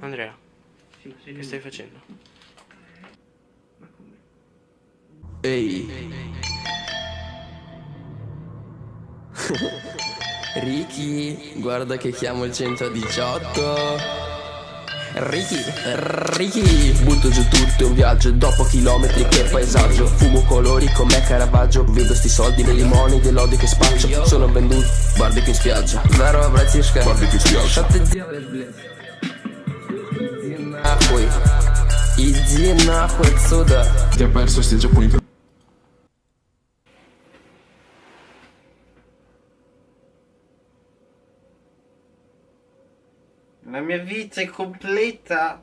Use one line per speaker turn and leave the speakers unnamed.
Andrea,
Sì, sei
che stai facendo?
Ma come?
Ehi. Ricky, guarda che chiamo il 118. Ricky, Ricky Butto giù tutto, è un viaggio Dopo chilometri per paesaggio Fumo colori come Caravaggio Vedo sti soldi nei limoni dell'odio che spaccio Sono venduto, barbecue in spiaggia Здорово, братишка Barbecue in spiaggia Иди нахуй отсюда
Ti ha perso stage appunto.
La mia vita è completa.